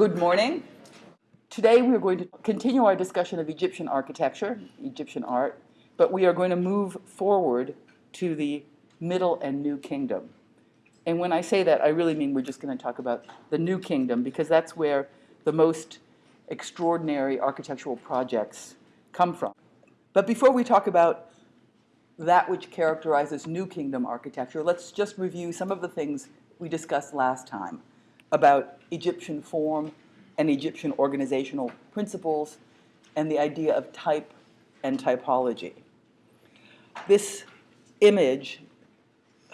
Good morning. Today we are going to continue our discussion of Egyptian architecture, Egyptian art, but we are going to move forward to the Middle and New Kingdom. And when I say that, I really mean we're just going to talk about the New Kingdom because that's where the most extraordinary architectural projects come from. But before we talk about that which characterizes New Kingdom architecture, let's just review some of the things we discussed last time about Egyptian form and Egyptian organizational principles and the idea of type and typology. This image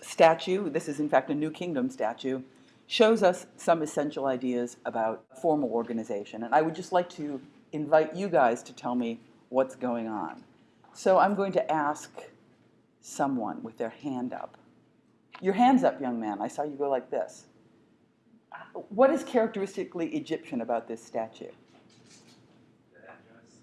statue, this is in fact a New Kingdom statue, shows us some essential ideas about formal organization. And I would just like to invite you guys to tell me what's going on. So I'm going to ask someone with their hand up. Your hand's up, young man. I saw you go like this. What is characteristically Egyptian about this statue? The headdress.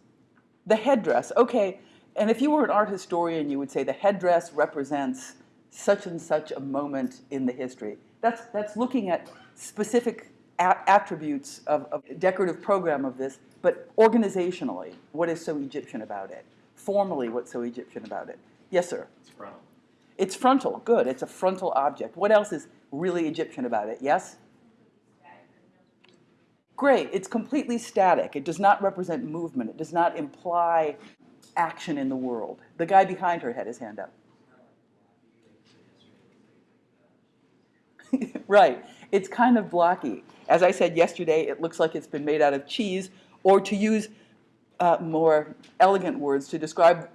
The headdress, okay. And if you were an art historian, you would say the headdress represents such and such a moment in the history. That's, that's looking at specific attributes of, of decorative program of this, but organizationally, what is so Egyptian about it? Formally, what's so Egyptian about it? Yes, sir? It's frontal. It's frontal, good. It's a frontal object. What else is really Egyptian about it? Yes? Great, it's completely static. It does not represent movement. It does not imply action in the world. The guy behind her had his hand up. right, it's kind of blocky. As I said yesterday, it looks like it's been made out of cheese, or to use uh, more elegant words to describe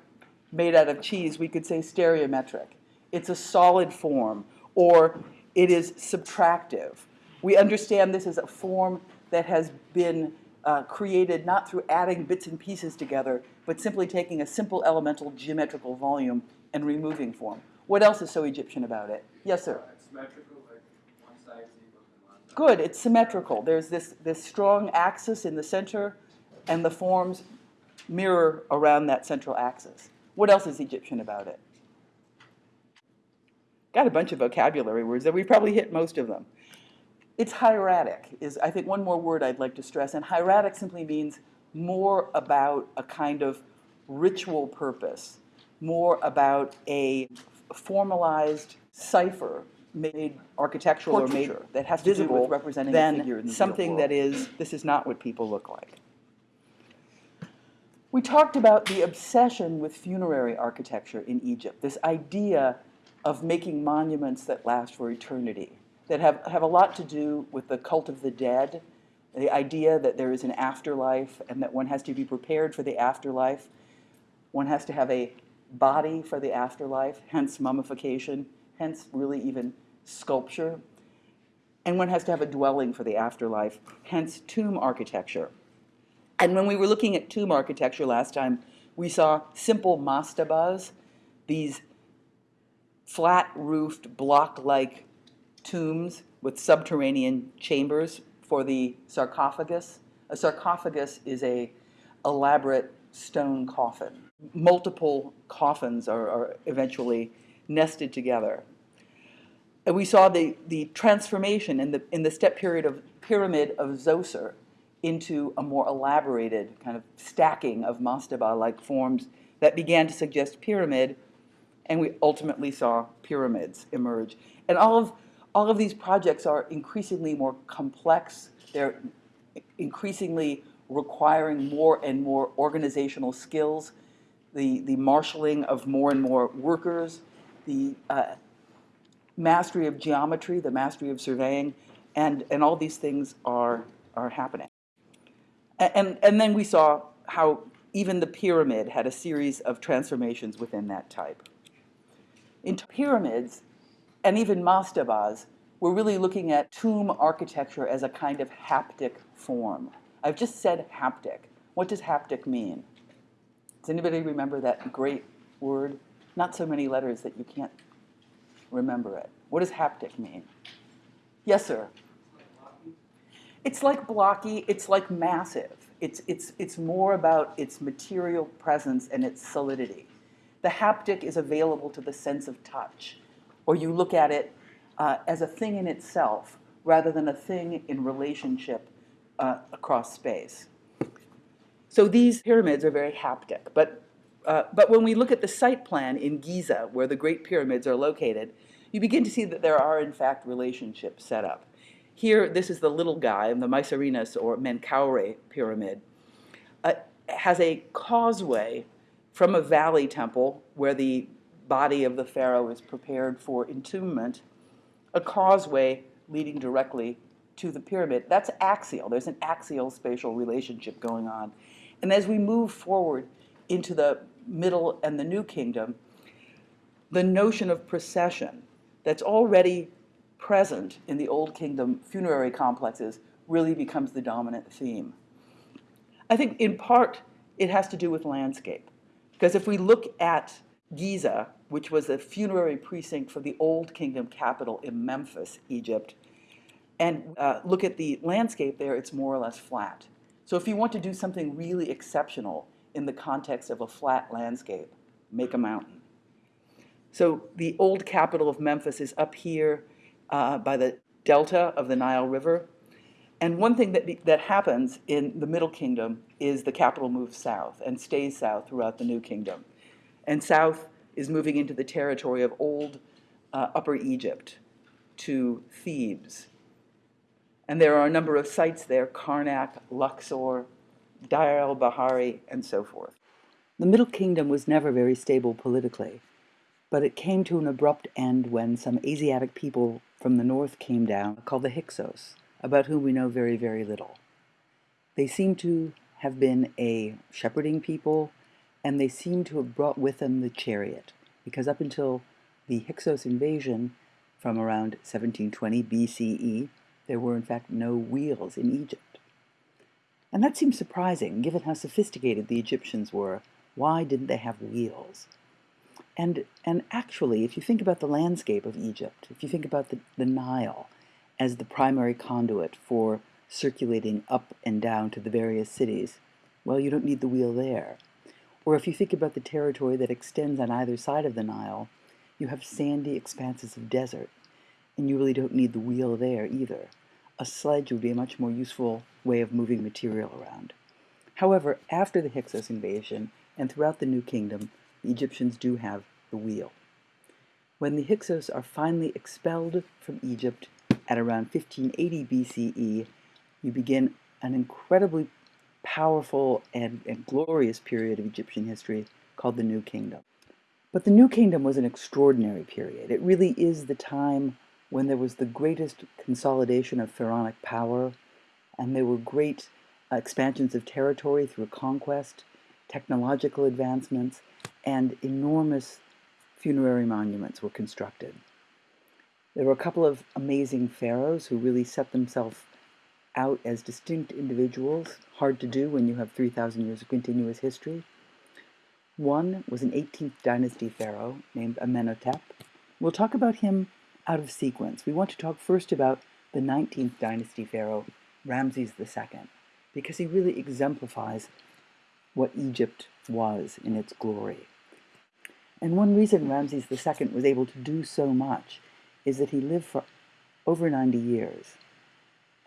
made out of cheese, we could say stereometric. It's a solid form, or it is subtractive. We understand this as a form that has been uh, created not through adding bits and pieces together, but simply taking a simple elemental geometrical volume and removing form. What else is so Egyptian about it? Yes, sir? It's symmetrical, like one side is equal to one side. Good, it's symmetrical. There's this, this strong axis in the center, and the forms mirror around that central axis. What else is Egyptian about it? Got a bunch of vocabulary words that we've probably hit most of them. It's hieratic, is I think one more word I'd like to stress, and hieratic simply means more about a kind of ritual purpose, more about a formalized cipher made architectural or made that has to do with representing a figure in the something that is, this is not what people look like. We talked about the obsession with funerary architecture in Egypt, this idea of making monuments that last for eternity, that have, have a lot to do with the cult of the dead, the idea that there is an afterlife and that one has to be prepared for the afterlife. One has to have a body for the afterlife, hence mummification, hence really even sculpture. And one has to have a dwelling for the afterlife, hence tomb architecture. And when we were looking at tomb architecture last time, we saw simple mastabas, these flat-roofed, block-like tombs with subterranean chambers for the sarcophagus. A sarcophagus is a elaborate stone coffin. Multiple coffins are, are eventually nested together. And we saw the, the transformation in the, in the step period of pyramid of Zoser into a more elaborated kind of stacking of mastaba-like forms that began to suggest pyramid, and we ultimately saw pyramids emerge. And all of, all of these projects are increasingly more complex. They're increasingly requiring more and more organizational skills, the, the marshaling of more and more workers, the uh, mastery of geometry, the mastery of surveying, and, and all these things are, are happening. And, and then we saw how even the pyramid had a series of transformations within that type. In pyramids, and even mastabas, we're really looking at tomb architecture as a kind of haptic form. I've just said haptic. What does haptic mean? Does anybody remember that great word? Not so many letters that you can't remember it. What does haptic mean? Yes, sir. It's like blocky, it's like massive. It's, it's, it's more about its material presence and its solidity. The haptic is available to the sense of touch, or you look at it uh, as a thing in itself rather than a thing in relationship uh, across space. So these pyramids are very haptic, but, uh, but when we look at the site plan in Giza, where the Great Pyramids are located, you begin to see that there are, in fact, relationships set up. Here, this is the little guy, the Mycerinus or Menkaure pyramid, uh, has a causeway from a valley temple where the body of the pharaoh is prepared for entombment, a causeway leading directly to the pyramid. That's axial. There's an axial spatial relationship going on. And as we move forward into the Middle and the New Kingdom, the notion of procession that's already present in the Old Kingdom funerary complexes really becomes the dominant theme. I think in part it has to do with landscape. Because if we look at Giza, which was a funerary precinct for the Old Kingdom capital in Memphis, Egypt, and uh, look at the landscape there, it's more or less flat. So if you want to do something really exceptional in the context of a flat landscape, make a mountain. So the old capital of Memphis is up here uh, by the delta of the Nile River. And one thing that, that happens in the Middle Kingdom is the capital moves south and stays south throughout the New Kingdom. And south is moving into the territory of old uh, Upper Egypt to Thebes. And there are a number of sites there Karnak, Luxor, Deir el Bahari, and so forth. The Middle Kingdom was never very stable politically, but it came to an abrupt end when some Asiatic people from the north came down called the Hyksos, about whom we know very, very little. They seem to have been a shepherding people, and they seem to have brought with them the chariot, because up until the Hyksos invasion from around 1720 BCE, there were in fact no wheels in Egypt. And that seems surprising, given how sophisticated the Egyptians were. Why didn't they have wheels? And, and actually, if you think about the landscape of Egypt, if you think about the, the Nile as the primary conduit for circulating up and down to the various cities, well, you don't need the wheel there. Or if you think about the territory that extends on either side of the Nile, you have sandy expanses of desert, and you really don't need the wheel there either. A sledge would be a much more useful way of moving material around. However, after the Hyksos invasion and throughout the New Kingdom, the Egyptians do have the wheel. When the Hyksos are finally expelled from Egypt at around 1580 BCE, you begin an incredibly powerful and, and glorious period of Egyptian history called the New Kingdom. But the New Kingdom was an extraordinary period. It really is the time when there was the greatest consolidation of pharaonic power, and there were great uh, expansions of territory through conquest, technological advancements, and enormous funerary monuments were constructed. There were a couple of amazing pharaohs who really set themselves out as distinct individuals, hard to do when you have 3,000 years of continuous history. One was an 18th dynasty pharaoh named Amenhotep. We'll talk about him out of sequence. We want to talk first about the 19th dynasty pharaoh, Ramses II, because he really exemplifies what Egypt was in its glory. And one reason Ramses II was able to do so much is that he lived for over 90 years.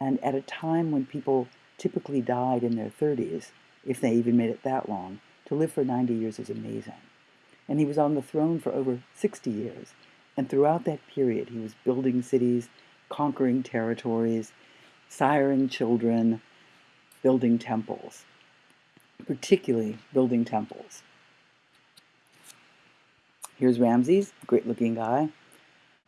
And at a time when people typically died in their 30s, if they even made it that long, to live for 90 years is amazing. And he was on the throne for over 60 years. And throughout that period, he was building cities, conquering territories, siring children, building temples, particularly building temples. Here's Ramses, great looking guy.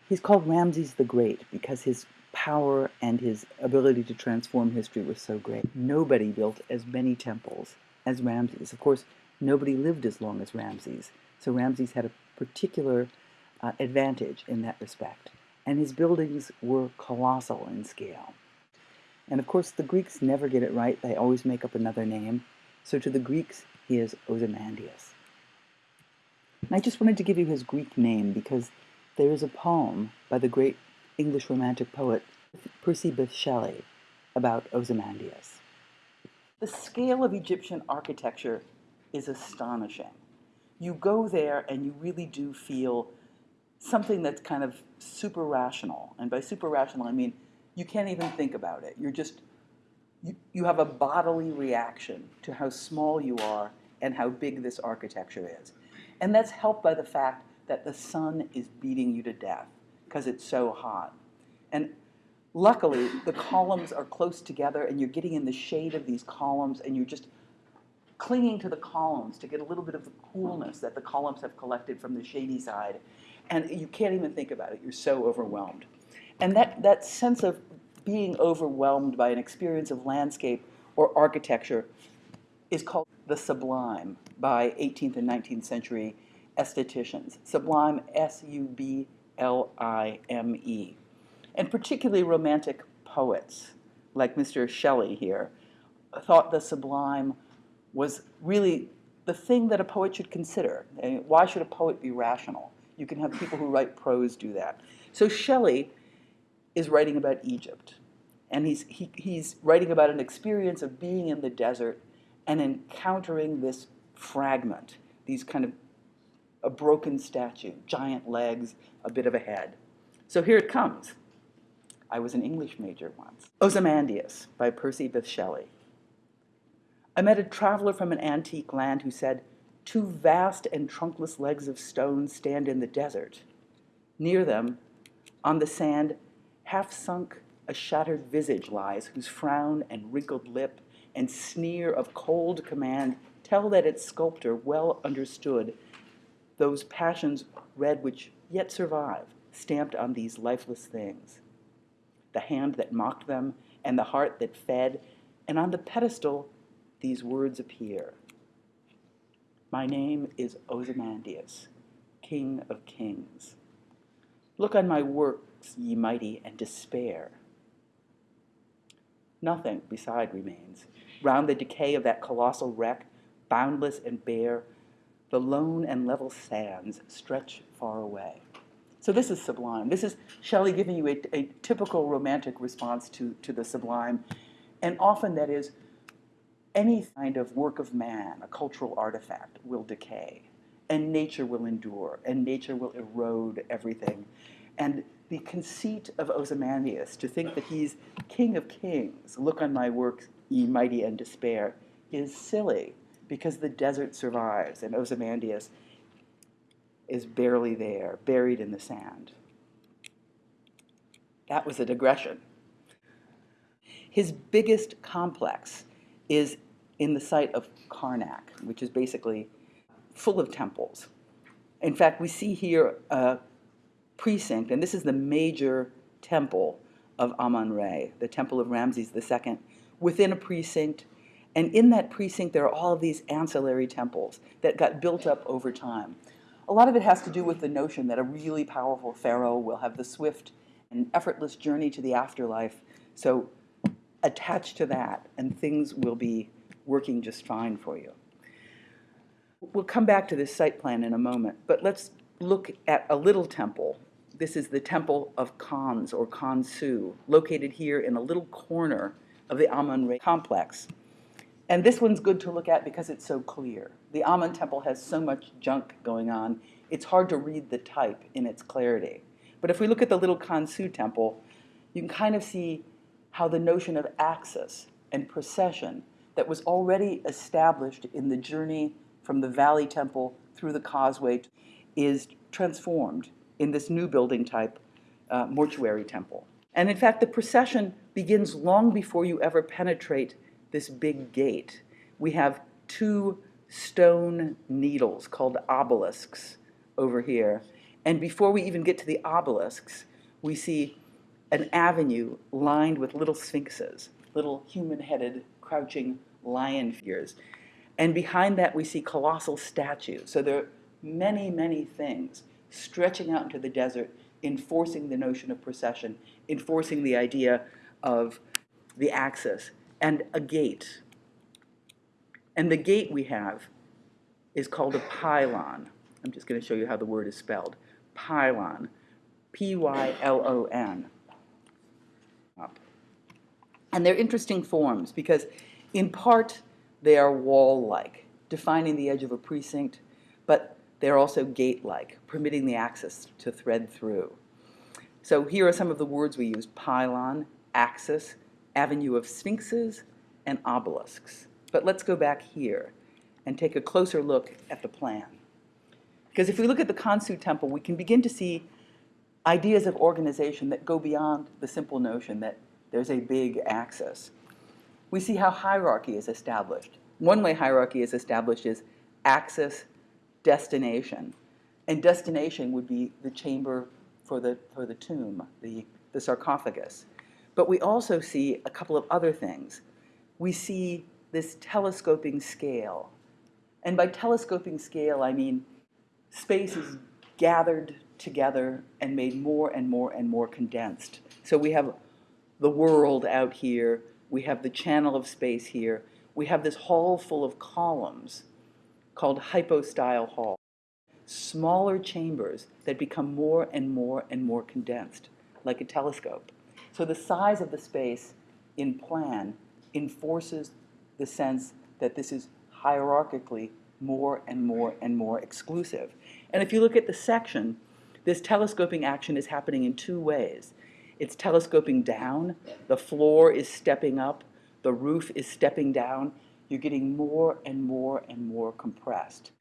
He's called Ramses the Great because his power and his ability to transform history was so great. Nobody built as many temples as Ramses. Of course, nobody lived as long as Ramses. So Ramses had a particular uh, advantage in that respect. And his buildings were colossal in scale. And of course, the Greeks never get it right. They always make up another name. So to the Greeks, he is Ozymandias. And I just wanted to give you his Greek name because there is a poem by the great English Romantic poet Percy Bysshe Shelley about Ozymandias. The scale of Egyptian architecture is astonishing. You go there and you really do feel something that's kind of super rational. And by super rational, I mean you can't even think about it. You're just you, you have a bodily reaction to how small you are and how big this architecture is. And that's helped by the fact that the sun is beating you to death because it's so hot. And luckily, the columns are close together and you're getting in the shade of these columns and you're just clinging to the columns to get a little bit of the coolness that the columns have collected from the shady side. And you can't even think about it, you're so overwhelmed. And that, that sense of being overwhelmed by an experience of landscape or architecture is called the sublime by 18th and 19th century estheticians. Sublime, S U B L I M E. And particularly romantic poets, like Mr. Shelley here, thought the sublime was really the thing that a poet should consider. And why should a poet be rational? You can have people who write prose do that. So Shelley is writing about Egypt. And he's, he, he's writing about an experience of being in the desert and encountering this fragment, these kind of a broken statue, giant legs, a bit of a head. So here it comes. I was an English major once. Ozymandias by Percy Bysshe Shelley. I met a traveler from an antique land who said, Two vast and trunkless legs of stone stand in the desert. Near them, on the sand, half sunk, a shattered visage lies, whose frown and wrinkled lip and sneer of cold command tell that its sculptor well understood those passions red which yet survive, stamped on these lifeless things. The hand that mocked them, and the heart that fed, and on the pedestal these words appear My name is Ozymandias, King of Kings. Look on my works, ye mighty, and despair. Nothing beside remains. Round the decay of that colossal wreck, boundless and bare, the lone and level sands stretch far away. So this is sublime. This is Shelley giving you a, a typical romantic response to, to the sublime. And often that is any kind of work of man, a cultural artifact, will decay. And nature will endure, and nature will erode everything. And the conceit of Ozymandias, to think that he's king of kings, look on my works, ye mighty and despair, is silly because the desert survives and Ozymandias is barely there, buried in the sand. That was a digression. His biggest complex is in the site of Karnak, which is basically full of temples. In fact, we see here a precinct, and this is the major temple of Amun-Re, the temple of Ramses II, within a precinct. And in that precinct, there are all of these ancillary temples that got built up over time. A lot of it has to do with the notion that a really powerful pharaoh will have the swift and effortless journey to the afterlife. So attach to that, and things will be working just fine for you. We'll come back to this site plan in a moment, but let's look at a little temple. This is the Temple of Khons or Khonsu, located here in a little corner of the Amun Re complex. And this one's good to look at because it's so clear. The Amun temple has so much junk going on, it's hard to read the type in its clarity. But if we look at the little Khonsu temple, you can kind of see how the notion of axis and procession that was already established in the journey from the Valley Temple through the causeway is transformed in this new building type, uh, mortuary temple. And in fact, the procession begins long before you ever penetrate this big gate. We have two stone needles called obelisks over here. And before we even get to the obelisks, we see an avenue lined with little sphinxes, little human headed, crouching lion figures. And behind that, we see colossal statues. So there are many, many things stretching out into the desert, enforcing the notion of procession, enforcing the idea of the axis, and a gate. And the gate we have is called a pylon. I'm just going to show you how the word is spelled. Pylon. P Y L O N. And they're interesting forms because, in part, they are wall like, defining the edge of a precinct, but they're also gate like, permitting the axis to thread through. So here are some of the words we use pylon, axis, avenue of sphinxes, and obelisks. But let's go back here and take a closer look at the plan. Because if we look at the Khonsu temple, we can begin to see ideas of organization that go beyond the simple notion that there's a big axis. We see how hierarchy is established. One way hierarchy is established is axis, destination. And destination would be the chamber for the, for the tomb, the, the sarcophagus. But we also see a couple of other things. We see this telescoping scale. And by telescoping scale, I mean space is gathered together and made more and more and more condensed. So we have the world out here, we have the channel of space here, we have this hall full of columns called hypostyle hall. Smaller chambers that become more and more and more condensed, like a telescope. So the size of the space in plan enforces the sense that this is hierarchically more and more and more exclusive. And if you look at the section, this telescoping action is happening in two ways. It's telescoping down, the floor is stepping up, the roof is stepping down. You're getting more and more and more compressed.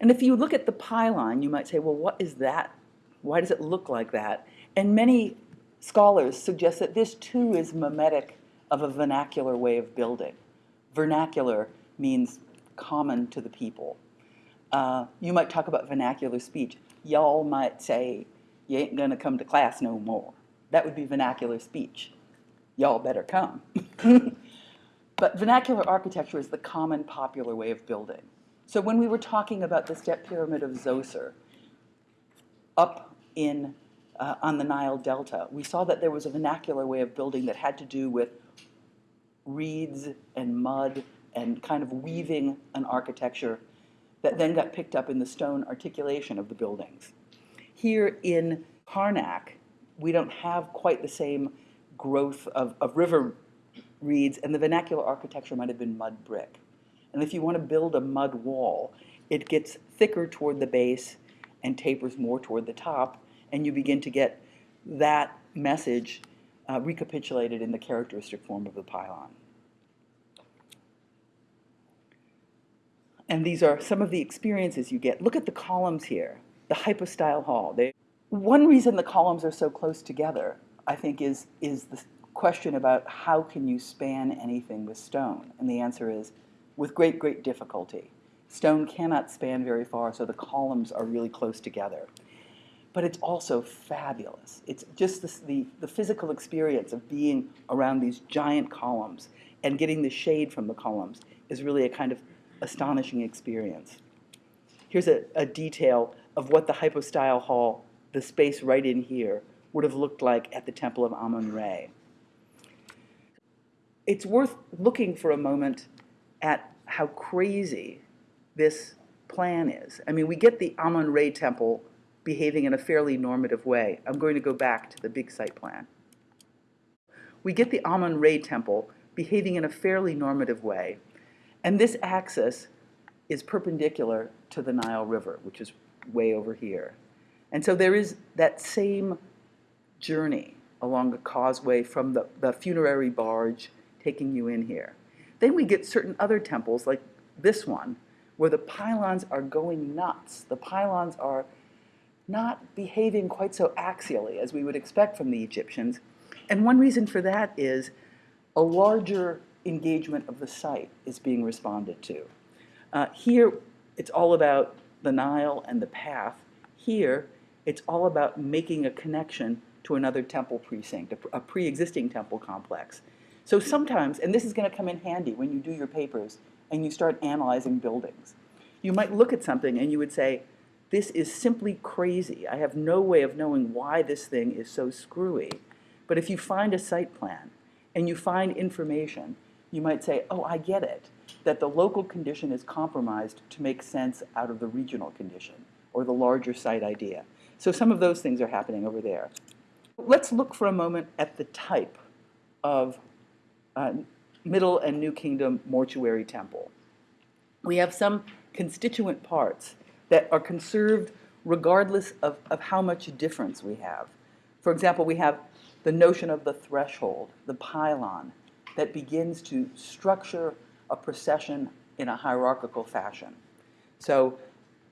And if you look at the pylon, you might say, well, what is that? Why does it look like that? And many scholars suggest that this too is mimetic of a vernacular way of building. Vernacular means common to the people. Uh, you might talk about vernacular speech. Y'all might say, you ain't gonna come to class no more. That would be vernacular speech. Y'all better come. but vernacular architecture is the common popular way of building. So when we were talking about the step pyramid of Zoser, up in, uh, on the Nile Delta, we saw that there was a vernacular way of building that had to do with reeds and mud and kind of weaving an architecture that then got picked up in the stone articulation of the buildings. Here in Karnak, we don't have quite the same growth of, of river reeds, and the vernacular architecture might have been mud brick. And if you want to build a mud wall, it gets thicker toward the base and tapers more toward the top, and you begin to get that message uh, recapitulated in the characteristic form of the pylon. And these are some of the experiences you get. Look at the columns here, the hypostyle hall. They, one reason the columns are so close together, I think, is, is the question about how can you span anything with stone? And the answer is with great, great difficulty. Stone cannot span very far, so the columns are really close together. But it's also fabulous. It's just this, the, the physical experience of being around these giant columns and getting the shade from the columns is really a kind of astonishing experience. Here's a, a detail of what the hypostyle hall, the space right in here, would have looked like at the Temple of Amun-Re. It's worth looking for a moment at how crazy this plan is. I mean, we get the Amun-Re temple behaving in a fairly normative way. I'm going to go back to the big site plan. We get the Amun-Re temple behaving in a fairly normative way, and this axis is perpendicular to the Nile River, which is way over here. And so there is that same journey along the causeway from the, the funerary barge taking you in here. Then we get certain other temples, like this one, where the pylons are going nuts. The pylons are not behaving quite so axially as we would expect from the Egyptians. And one reason for that is a larger engagement of the site is being responded to. Uh, here, it's all about the Nile and the path. Here, it's all about making a connection to another temple precinct, a, a pre-existing temple complex. So sometimes, and this is going to come in handy when you do your papers and you start analyzing buildings, you might look at something and you would say, this is simply crazy. I have no way of knowing why this thing is so screwy. But if you find a site plan and you find information you might say, oh, I get it, that the local condition is compromised to make sense out of the regional condition or the larger site idea. So some of those things are happening over there. Let's look for a moment at the type of uh, Middle and New Kingdom mortuary temple. We have some constituent parts that are conserved regardless of, of how much difference we have. For example, we have the notion of the threshold, the pylon, that begins to structure a procession in a hierarchical fashion. So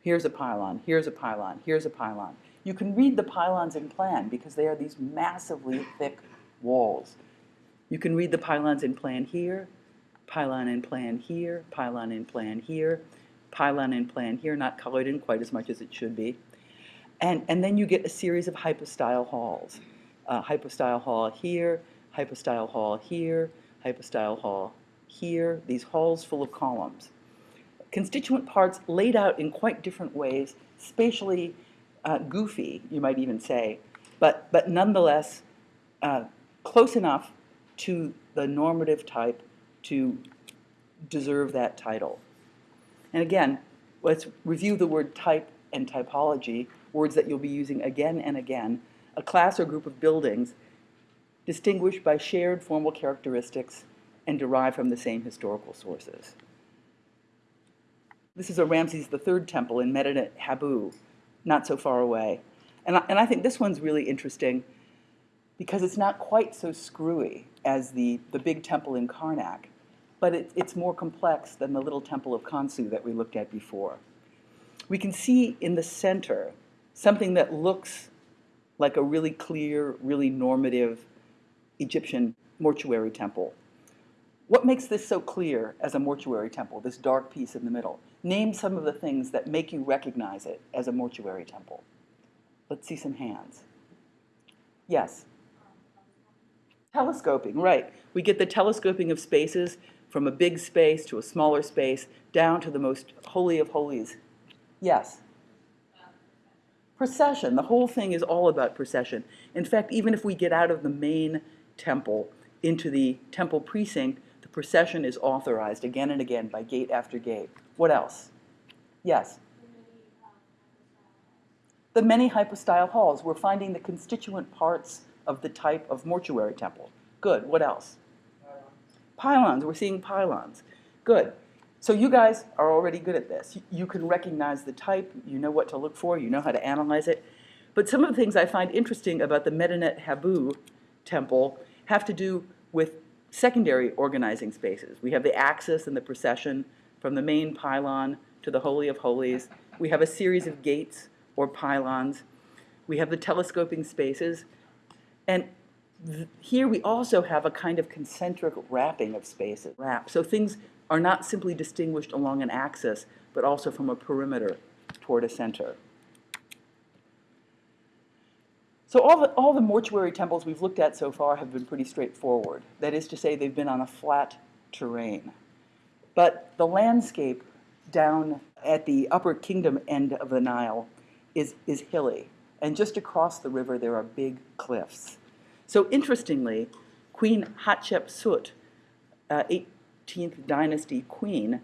here's a pylon, here's a pylon, here's a pylon. You can read the pylons in plan because they are these massively thick walls. You can read the pylons in plan here, pylon in plan here, pylon in plan here, pylon in plan here, not colored in quite as much as it should be. And, and then you get a series of hypostyle halls. Uh, hypostyle hall here, hypostyle hall here, hypostyle hall here, these halls full of columns. Constituent parts laid out in quite different ways, spatially uh, goofy, you might even say, but, but nonetheless uh, close enough to the normative type to deserve that title. And again, let's review the word type and typology, words that you'll be using again and again. A class or group of buildings distinguished by shared formal characteristics and derived from the same historical sources. This is a Ramses III temple in Medinet Habu, not so far away. And I, and I think this one's really interesting because it's not quite so screwy as the, the big temple in Karnak, but it, it's more complex than the little temple of Khonsu that we looked at before. We can see in the center something that looks like a really clear, really normative Egyptian mortuary temple. What makes this so clear as a mortuary temple, this dark piece in the middle? Name some of the things that make you recognize it as a mortuary temple. Let's see some hands. Yes? Telescoping, right. We get the telescoping of spaces from a big space to a smaller space down to the most holy of holies. Yes? Procession. The whole thing is all about procession. In fact, even if we get out of the main temple into the temple precinct, the procession is authorized again and again by gate after gate. What else? Yes? The many hypostyle halls. We're finding the constituent parts of the type of mortuary temple. Good. What else? Pylons. We're seeing pylons. Good. So you guys are already good at this. You can recognize the type, you know what to look for, you know how to analyze it. But some of the things I find interesting about the Medinet Habu temple have to do with secondary organizing spaces. We have the axis and the procession from the main pylon to the Holy of Holies. We have a series of gates or pylons. We have the telescoping spaces. And here we also have a kind of concentric wrapping of spaces. Wrap. So things are not simply distinguished along an axis, but also from a perimeter toward a center. So all the, all the mortuary temples we've looked at so far have been pretty straightforward. That is to say, they've been on a flat terrain. But the landscape down at the upper kingdom end of the Nile is, is hilly. And just across the river, there are big cliffs. So interestingly, Queen Hatshepsut, uh, 18th dynasty queen,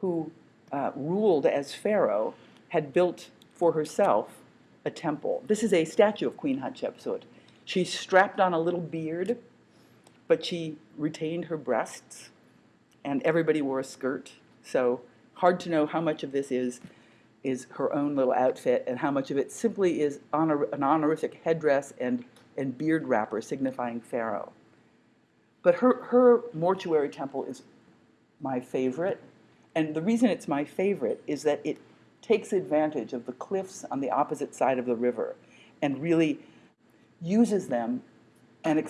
who uh, ruled as pharaoh, had built for herself a temple. This is a statue of Queen Hatshepsut. She strapped on a little beard, but she retained her breasts, and everybody wore a skirt. So hard to know how much of this is is her own little outfit and how much of it simply is honor, an honorific headdress and, and beard wrapper signifying pharaoh. But her, her mortuary temple is my favorite. And the reason it's my favorite is that it takes advantage of the cliffs on the opposite side of the river and really uses them and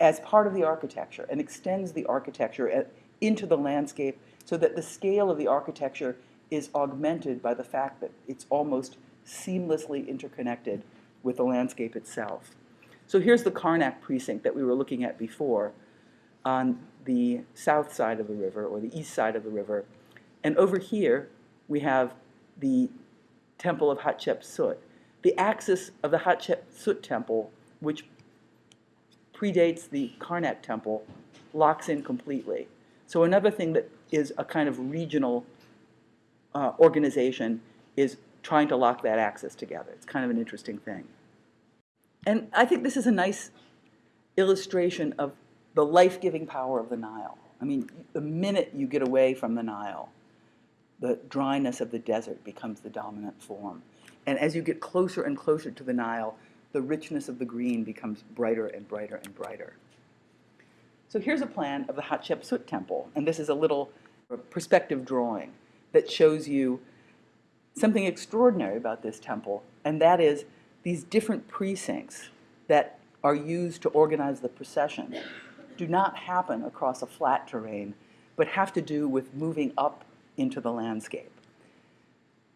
as part of the architecture and extends the architecture at, into the landscape so that the scale of the architecture is augmented by the fact that it's almost seamlessly interconnected with the landscape itself. So here's the Karnak precinct that we were looking at before on the south side of the river or the east side of the river. And over here, we have the temple of Hatshepsut. The axis of the Hatshepsut temple, which predates the Karnak temple, locks in completely. So another thing that is a kind of regional uh, organization is trying to lock that axis together. It's kind of an interesting thing. And I think this is a nice illustration of the life-giving power of the Nile. I mean, the minute you get away from the Nile, the dryness of the desert becomes the dominant form. And as you get closer and closer to the Nile, the richness of the green becomes brighter and brighter and brighter. So here's a plan of the Hatshepsut temple, and this is a little perspective drawing that shows you something extraordinary about this temple, and that is these different precincts that are used to organize the procession do not happen across a flat terrain, but have to do with moving up into the landscape.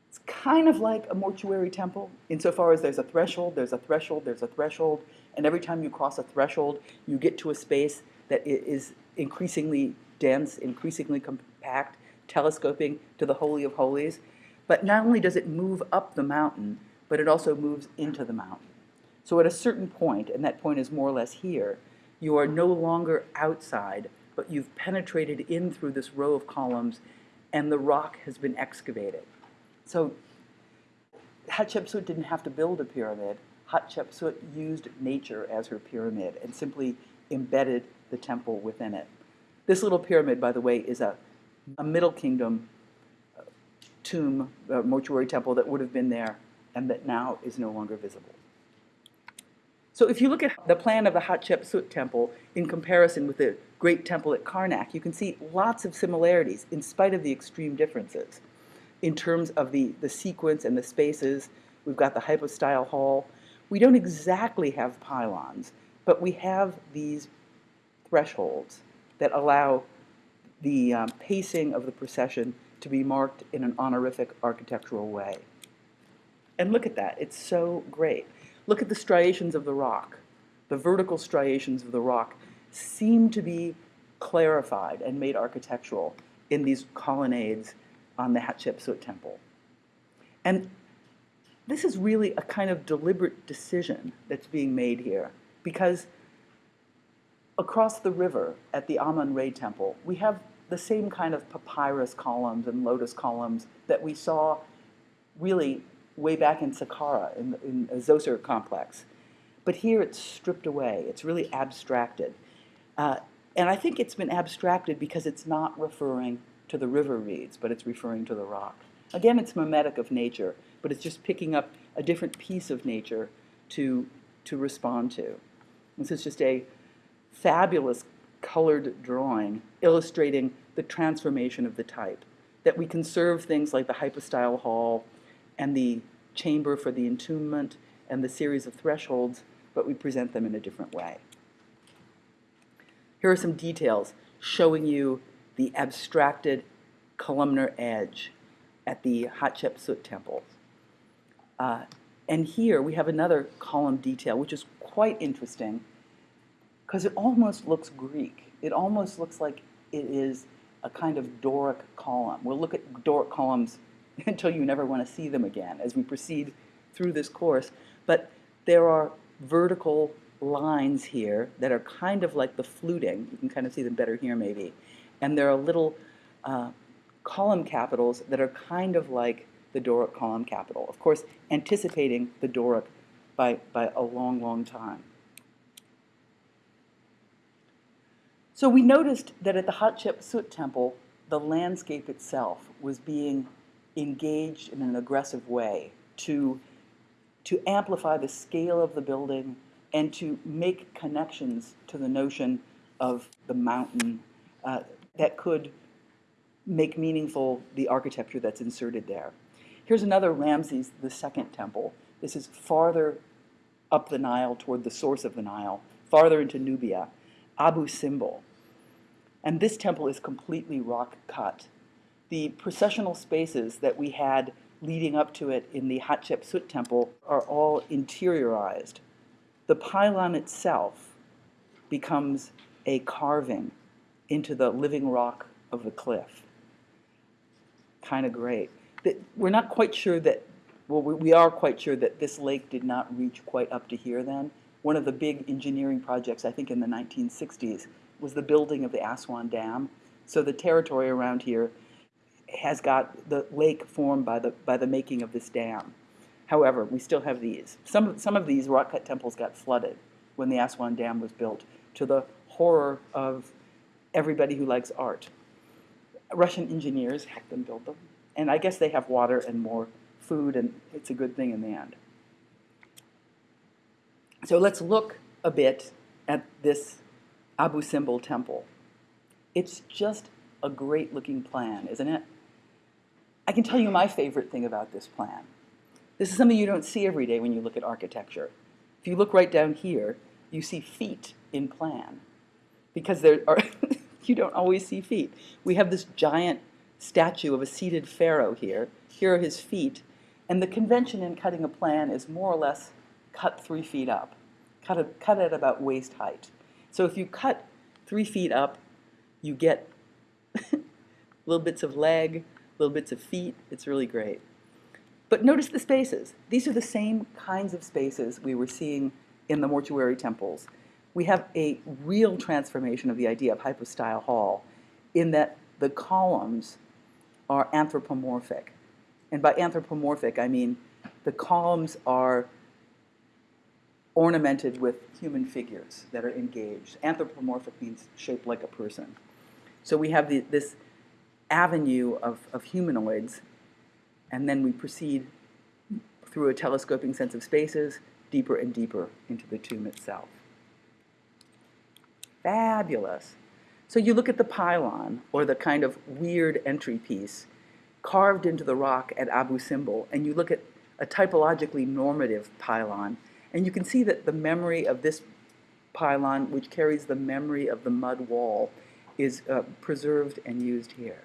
It's kind of like a mortuary temple, insofar as there's a threshold, there's a threshold, there's a threshold, and every time you cross a threshold, you get to a space that is increasingly dense, increasingly compact, telescoping to the Holy of Holies. But not only does it move up the mountain, but it also moves into the mountain. So at a certain point, and that point is more or less here, you are no longer outside, but you've penetrated in through this row of columns, and the rock has been excavated. So Hatshepsut didn't have to build a pyramid. Hatshepsut used nature as her pyramid and simply embedded the temple within it. This little pyramid, by the way, is a, a Middle Kingdom uh, tomb, uh, mortuary temple that would have been there and that now is no longer visible. So if you look at the plan of the Hatshepsut temple in comparison with the great temple at Karnak, you can see lots of similarities in spite of the extreme differences. In terms of the, the sequence and the spaces, we've got the hypostyle hall. We don't exactly have pylons, but we have these thresholds that allow the um, pacing of the procession to be marked in an honorific architectural way. And look at that, it's so great. Look at the striations of the rock. The vertical striations of the rock seem to be clarified and made architectural in these colonnades on the Hatshepsut temple. And this is really a kind of deliberate decision that's being made here because across the river at the Amun Re temple, we have the same kind of papyrus columns and lotus columns that we saw really way back in Saqqara, in, in the Zoser complex. But here it's stripped away, it's really abstracted. Uh, and I think it's been abstracted because it's not referring to the river reeds, but it's referring to the rock. Again, it's mimetic of nature, but it's just picking up a different piece of nature to, to respond to. This is just a fabulous colored drawing illustrating the transformation of the type. That we conserve things like the hypostyle hall and the chamber for the entombment and the series of thresholds, but we present them in a different way. Here are some details showing you the abstracted columnar edge at the Hatshepsut temple. Uh, and here we have another column detail, which is quite interesting because it almost looks Greek. It almost looks like it is a kind of Doric column. We'll look at Doric columns until you never want to see them again as we proceed through this course. But there are vertical lines here that are kind of like the fluting. You can kind of see them better here, maybe. And there are little uh, column capitals that are kind of like the Doric column capital. Of course, anticipating the Doric by, by a long, long time. So we noticed that at the Hatshepsut temple, the landscape itself was being engaged in an aggressive way to, to amplify the scale of the building and to make connections to the notion of the mountain uh, that could make meaningful the architecture that's inserted there. Here's another Ramses II temple. This is farther up the Nile toward the source of the Nile, farther into Nubia, Abu Simbel. And this temple is completely rock cut. The processional spaces that we had leading up to it in the Hatshepsut temple are all interiorized. The pylon itself becomes a carving into the living rock of the cliff. Kind of great. We're not quite sure that, well, we we are quite sure that this lake did not reach quite up to here then. One of the big engineering projects, I think in the 1960s, was the building of the Aswan Dam. So the territory around here has got the lake formed by the, by the making of this dam. However, we still have these. Some, of- some of these rock-cut temples got flooded when the Aswan Dam was built, to the horror of everybody who likes art. Russian engineers helped them build them, and I guess they have water and more food, and it's a good thing in the end. So let's look a bit at this Abu Simbel Temple. It's just a great looking plan, isn't it? I can tell you my favorite thing about this plan. This is something you don't see every day when you look at architecture. If you look right down here, you see feet in plan because there are you don't always see feet. We have this giant statue of a seated pharaoh here. Here are his feet. And the convention in cutting a plan is more or less cut three feet up, cut, it, cut at about waist height. So if you cut three feet up, you get little bits of leg, little bits of feet. It's really great. But notice the spaces. These are the same kinds of spaces we were seeing in the mortuary temples. We have a real transformation of the idea of hypostyle hall in that the columns are anthropomorphic. And by anthropomorphic, I mean the columns are ornamented with human figures that are engaged. Anthropomorphic means shaped like a person. So we have the, this avenue of, of humanoids, and then we proceed through a telescoping sense of spaces deeper and deeper into the tomb itself. Fabulous. So you look at the pylon, or the kind of weird entry piece carved into the rock at Abu Simbel, and you look at a typologically normative pylon, and you can see that the memory of this pylon, which carries the memory of the mud wall, is uh, preserved and used here.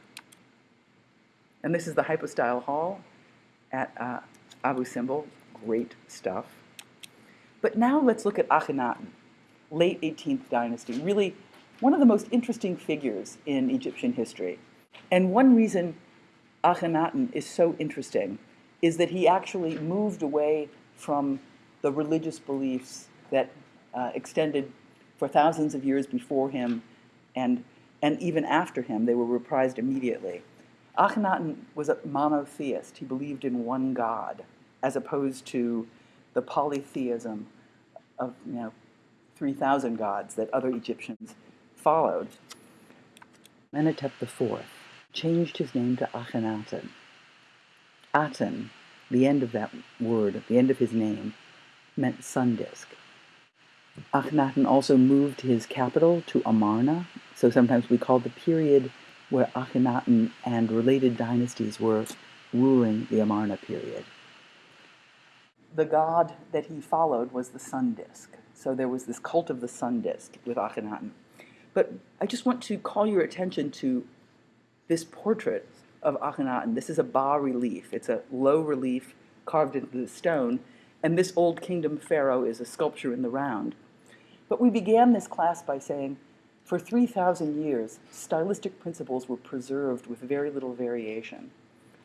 And this is the hypostyle hall at uh, Abu Simbel. Great stuff. But now let's look at Akhenaten, late 18th dynasty, really one of the most interesting figures in Egyptian history. And one reason Akhenaten is so interesting is that he actually moved away from the religious beliefs that uh, extended for thousands of years before him and, and even after him. They were reprised immediately. Akhenaten was a monotheist. He believed in one God, as opposed to the polytheism of you know 3,000 gods that other Egyptians followed. Amenhotep IV changed his name to Akhenaten. Aten, the end of that word, the end of his name, meant sun disk. Akhenaten also moved his capital to Amarna, so sometimes we call the period where Akhenaten and related dynasties were ruling the Amarna period. The god that he followed was the sun disk. So there was this cult of the sun disk with Akhenaten. But I just want to call your attention to this portrait of Akhenaten. This is a bas relief. It's a low relief carved into the stone, and this old kingdom pharaoh is a sculpture in the round. But we began this class by saying, for 3,000 years, stylistic principles were preserved with very little variation.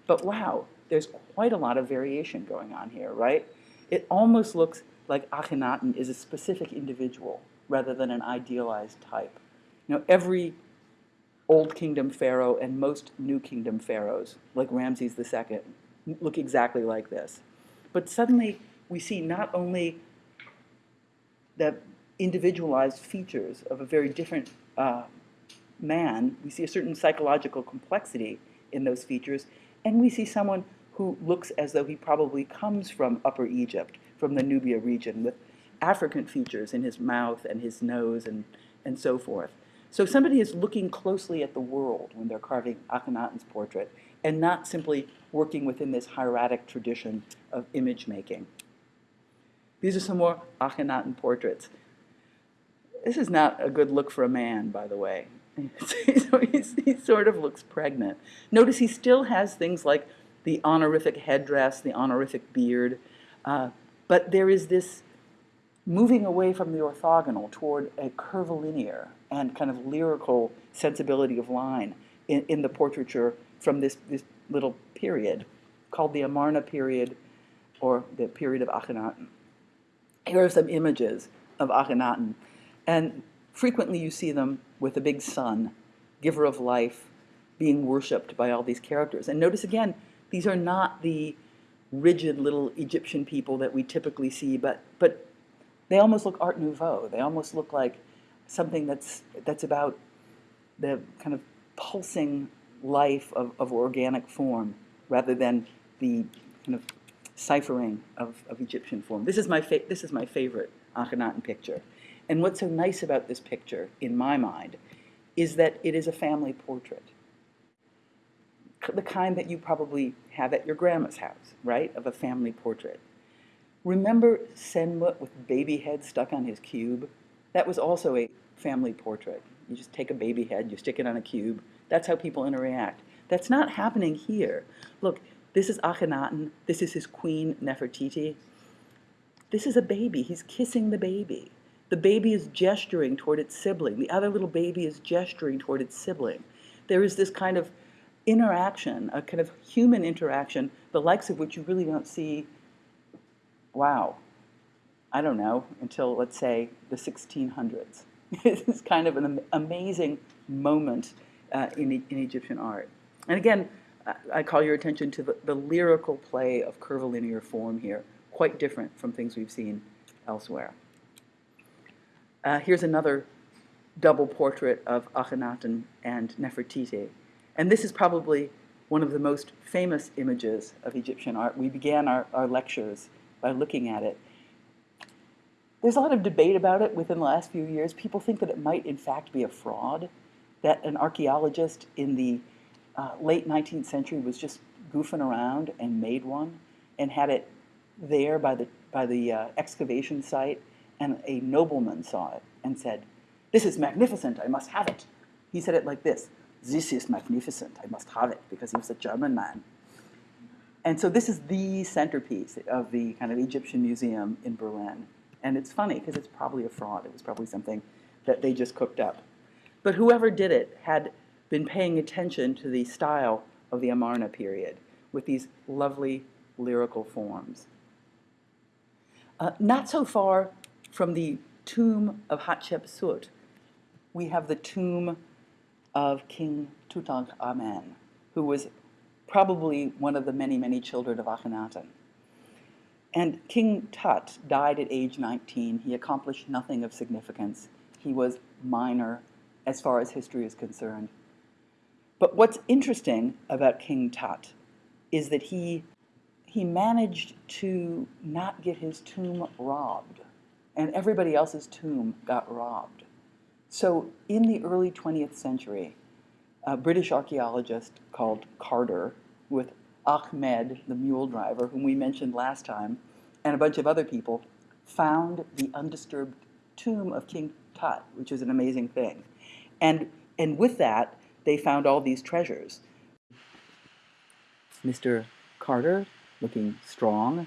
But wow, there's quite a lot of variation going on here, right? It almost looks like Akhenaten is a specific individual rather than an idealized type. You know, every Old Kingdom pharaoh and most New Kingdom pharaohs, like Ramses II, look exactly like this. But suddenly we see not only the individualized features of a very different uh, man, we see a certain psychological complexity in those features, and we see someone who looks as though he probably comes from Upper Egypt, from the Nubia region, with African features in his mouth and his nose and, and so forth. So somebody is looking closely at the world when they're carving Akhenaten's portrait and not simply working within this hieratic tradition of image making. These are some more Akhenaten portraits. This is not a good look for a man, by the way. so he sort of looks pregnant. Notice he still has things like the honorific headdress, the honorific beard, uh, but there is this moving away from the orthogonal toward a curvilinear and kind of lyrical sensibility of line in, in the portraiture from this, this little period called the Amarna period or the period of Akhenaten. Here are some images of Akhenaten, and frequently you see them with a big sun, giver of life, being worshipped by all these characters. And notice again, these are not the rigid little Egyptian people that we typically see, but, but they almost look Art Nouveau. They almost look like something that's, that's about the kind of pulsing life of, of organic form rather than the kind of ciphering of, of Egyptian form. This is my, this is my favorite Akhenaten picture. And what's so nice about this picture, in my mind, is that it is a family portrait. The kind that you probably have at your grandma's house, right? Of a family portrait. Remember Senmut with baby head stuck on his cube? That was also a family portrait. You just take a baby head, you stick it on a cube. That's how people interact. That's not happening here. Look, this is Akhenaten. This is his queen, Nefertiti. This is a baby. He's kissing the baby. The baby is gesturing toward its sibling. The other little baby is gesturing toward its sibling. There is this kind of interaction, a kind of human interaction, the likes of which you really don't see, wow, I don't know, until let's say the 1600s. it's kind of an amazing moment uh, in, in Egyptian art. And again, I- I call your attention to the, the lyrical play of curvilinear form here, quite different from things we've seen elsewhere. Uh, here's another double portrait of Akhenaten and Nefertiti. And this is probably one of the most famous images of Egyptian art. We began our, our lectures by looking at it. There's a lot of debate about it within the last few years. People think that it might, in fact, be a fraud, that an archaeologist in the uh, late 19th century was just goofing around and made one and had it there by the, by the uh, excavation site, and a nobleman saw it and said, This is magnificent, I must have it. He said it like this This is magnificent, I must have it, because he was a German man. And so this is the centerpiece of the kind of Egyptian museum in Berlin. And it's funny because it's probably a fraud. It was probably something that they just cooked up. But whoever did it had been paying attention to the style of the Amarna period with these lovely lyrical forms. Uh, not so far from the tomb of Hatshepsut, we have the tomb of King Tutankhamen, who was probably one of the many, many children of Akhenaten. And King Tut died at age 19. He accomplished nothing of significance. He was minor as far as history is concerned. But what's interesting about King Tut is that he, he managed to not get his tomb robbed, and everybody else's tomb got robbed. So in the early 20th century, a British archaeologist called Carter, with Ahmed, the mule driver, whom we mentioned last time, and a bunch of other people, found the undisturbed tomb of King Tut, which is an amazing thing. And, and with that, they found all these treasures. Mr. Carter, looking strong,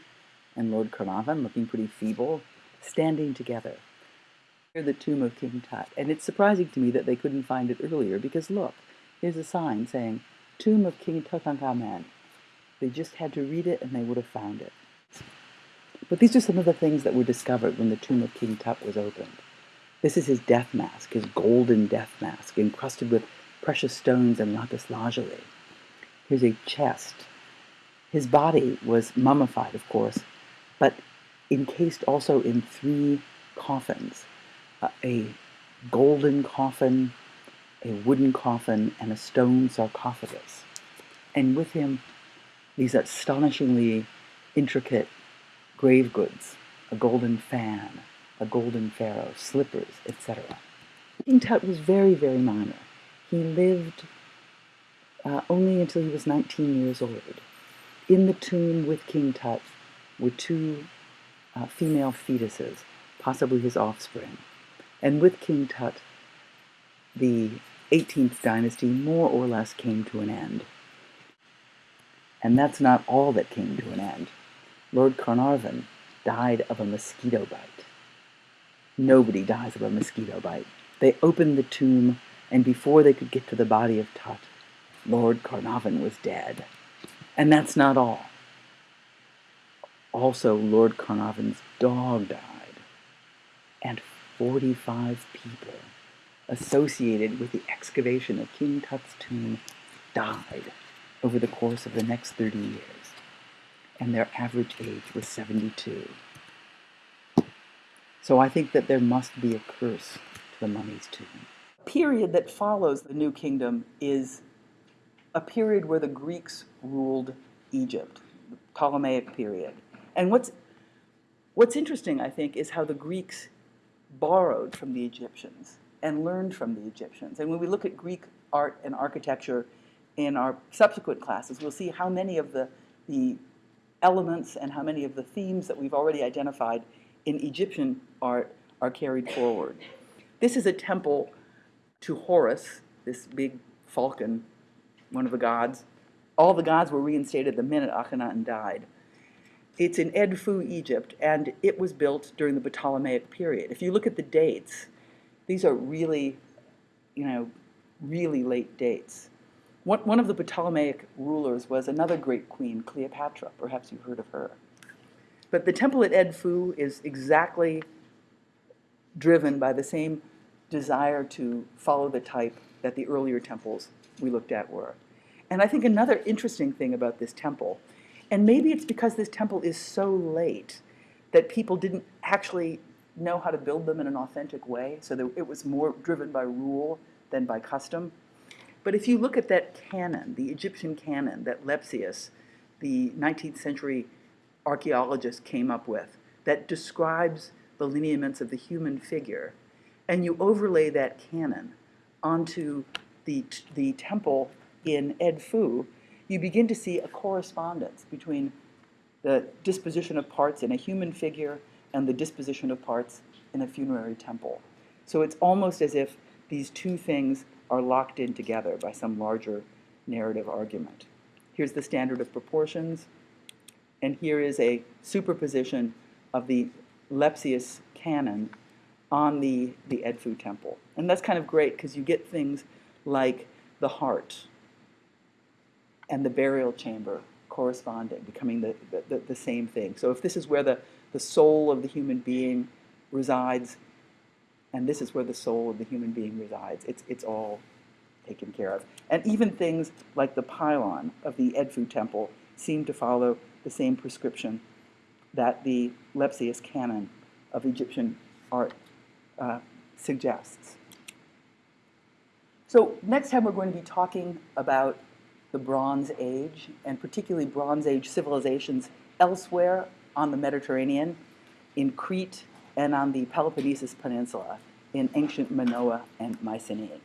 and Lord Carnarvon, looking pretty feeble, standing together near the tomb of King Tut. And it's surprising to me that they couldn't find it earlier because look, here's a sign saying Tomb of King Tutankhamen. They just had to read it and they would have found it. But these are some of the things that were discovered when the tomb of King Tut was opened. This is his death mask, his golden death mask, encrusted with precious stones and lapis lazuli. Here's a chest. His body was mummified, of course, but encased also in three coffins uh, a golden coffin, a wooden coffin, and a stone sarcophagus. And with him, these astonishingly intricate grave goods a golden fan, a golden pharaoh, slippers, etc. King Tut was very, very minor. He lived uh, only until he was 19 years old. In the tomb with King Tut were two uh, female fetuses, possibly his offspring. And with King Tut, the 18th dynasty more or less came to an end. And that's not all that came to an end. Lord Carnarvon died of a mosquito bite. Nobody dies of a mosquito bite. They opened the tomb, and before they could get to the body of Tut, Lord Carnarvon was dead. And that's not all. Also, Lord Carnarvon's dog died, and 45 people associated with the excavation of King Tut's tomb died over the course of the next 30 years, and their average age was 72. So I think that there must be a curse to the mummy's tomb. The period that follows the New Kingdom is a period where the Greeks ruled Egypt, the Ptolemaic period. And what's what's interesting, I think, is how the Greeks borrowed from the Egyptians and learned from the Egyptians. And when we look at Greek art and architecture in our subsequent classes, we'll see how many of the, the elements and how many of the themes that we've already identified in Egyptian art are carried forward. This is a temple to Horus, this big falcon, one of the gods. All the gods were reinstated the minute Akhenaten died. It's in Edfu, Egypt, and it was built during the Ptolemaic period. If you look at the dates, these are really, you know, really late dates. One, one of the Ptolemaic rulers was another great queen, Cleopatra. Perhaps you've heard of her. But the temple at Edfu is exactly driven by the same desire to follow the type that the earlier temples we looked at were. And I think another interesting thing about this temple, and maybe it's because this temple is so late that people didn't actually know how to build them in an authentic way, so that it was more driven by rule than by custom. But if you look at that canon, the Egyptian canon that Lepsius, the 19th century archaeologist, came up with, that describes the lineaments of the human figure, and you overlay that canon onto the, the temple in Edfu, you begin to see a correspondence between the disposition of parts in a human figure and the disposition of parts in a funerary temple. So it's almost as if these two things are locked in together by some larger narrative argument. Here's the standard of proportions, and here is a superposition of the Lepsius canon on the, the Edfu temple. And that's kind of great because you get things like the heart and the burial chamber corresponding, becoming the, the, the, same thing. So if this is where the, the soul of the human being resides, and this is where the soul of the human being resides, it's, it's all taken care of. And even things like the pylon of the Edfu temple seem to follow the same prescription that the Lepsius canon of Egyptian art uh, suggests. So next time we're going to be talking about the Bronze Age, and particularly Bronze Age civilizations elsewhere on the Mediterranean, in Crete and on the Peloponnesus Peninsula, in ancient Minoa and Mycenae.